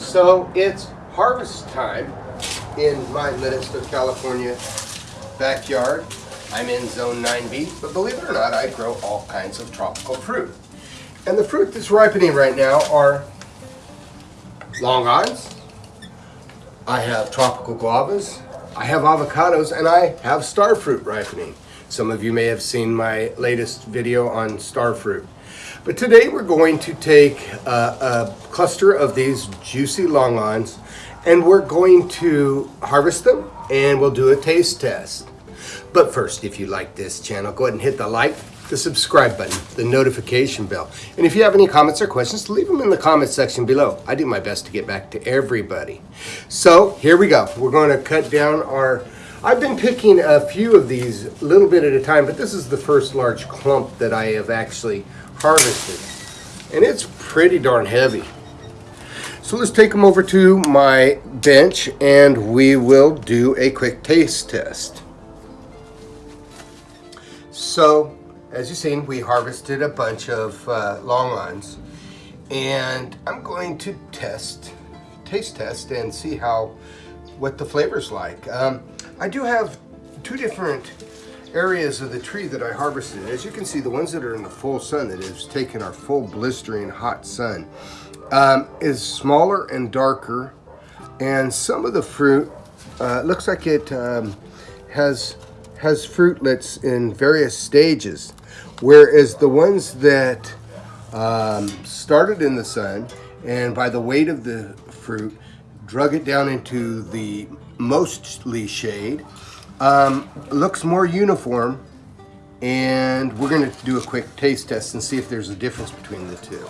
So it's harvest time in my Leominster, California backyard. I'm in zone 9B, but believe it or not, I grow all kinds of tropical fruit. And the fruit that's ripening right now are long longans, I have tropical guavas, I have avocados, and I have star fruit ripening. Some of you may have seen my latest video on starfruit. But today we're going to take a, a cluster of these juicy longans and we're going to harvest them and we'll do a taste test. But first, if you like this channel, go ahead and hit the like, the subscribe button, the notification bell. And if you have any comments or questions, leave them in the comment section below. I do my best to get back to everybody. So here we go. We're going to cut down our I've been picking a few of these a little bit at a time, but this is the first large clump that I have actually harvested. And it's pretty darn heavy. So let's take them over to my bench and we will do a quick taste test. So, as you've seen, we harvested a bunch of uh, longans and I'm going to test, taste test and see how, what the flavor's like. Um, I do have two different areas of the tree that I harvested. As you can see, the ones that are in the full sun, that has taken our full blistering hot sun, um, is smaller and darker. And some of the fruit uh, looks like it um, has has fruitlets in various stages, whereas the ones that um, started in the sun and by the weight of the fruit drug it down into the mostly shade um, looks more uniform and we're going to do a quick taste test and see if there's a difference between the two.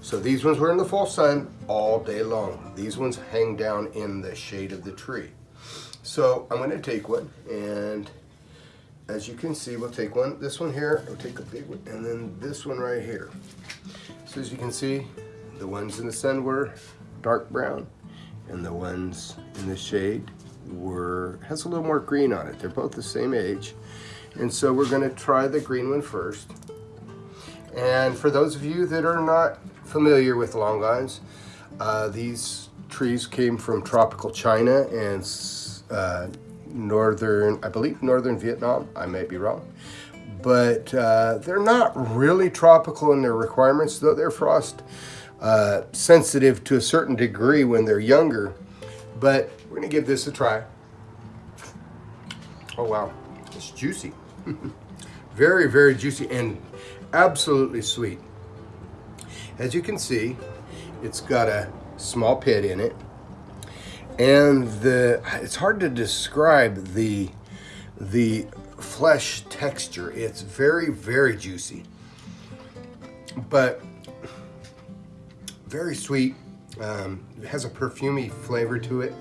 So these ones were in the full sun all day long. These ones hang down in the shade of the tree. So I'm going to take one and as you can see we'll take one, this one here, we'll take a big one and then this one right here. So as you can see the ones in the sun were dark brown and the ones in the shade were has a little more green on it. They're both the same age. And so we're going to try the green one first. And for those of you that are not familiar with longans, uh, these trees came from tropical China and uh, northern, I believe northern Vietnam. I may be wrong. But uh, they're not really tropical in their requirements, though they're frost uh, sensitive to a certain degree when they're younger. But we're gonna give this a try. Oh wow, it's juicy. very, very juicy and absolutely sweet. As you can see, it's got a small pit in it. And the it's hard to describe the the flesh texture. It's very, very juicy. But very sweet. Um, it has a perfumy flavor to it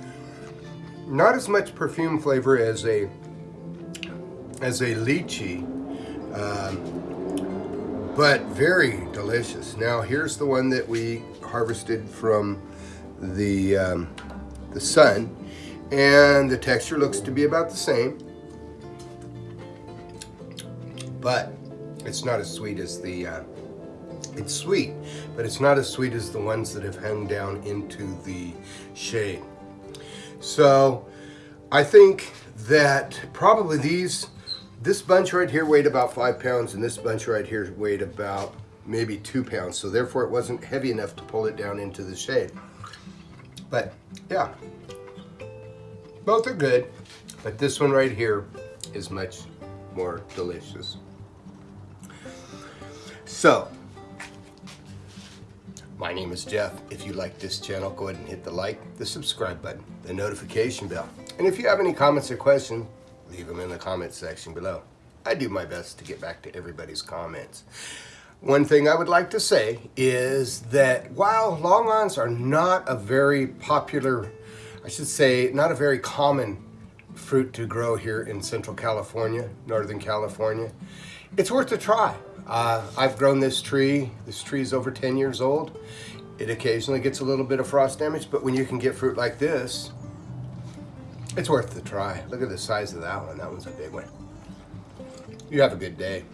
not as much perfume flavor as a as a lychee, um, but very delicious. Now here's the one that we harvested from the um, the sun, and the texture looks to be about the same, but it's not as sweet as the. Uh, it's sweet, but it's not as sweet as the ones that have hung down into the shade. So I think that probably these, this bunch right here weighed about five pounds and this bunch right here weighed about maybe two pounds. So therefore it wasn't heavy enough to pull it down into the shade. But yeah, both are good, but this one right here is much more delicious. So my name is Jeff. If you like this channel, go ahead and hit the like, the subscribe button, the notification bell. And if you have any comments or questions, leave them in the comment section below. I do my best to get back to everybody's comments. One thing I would like to say is that while longans are not a very popular, I should say, not a very common fruit to grow here in Central California, Northern California, it's worth a try. Uh, I've grown this tree. This tree is over 10 years old. It occasionally gets a little bit of frost damage, but when you can get fruit like this, it's worth the try. Look at the size of that one. That one's a big one. You have a good day.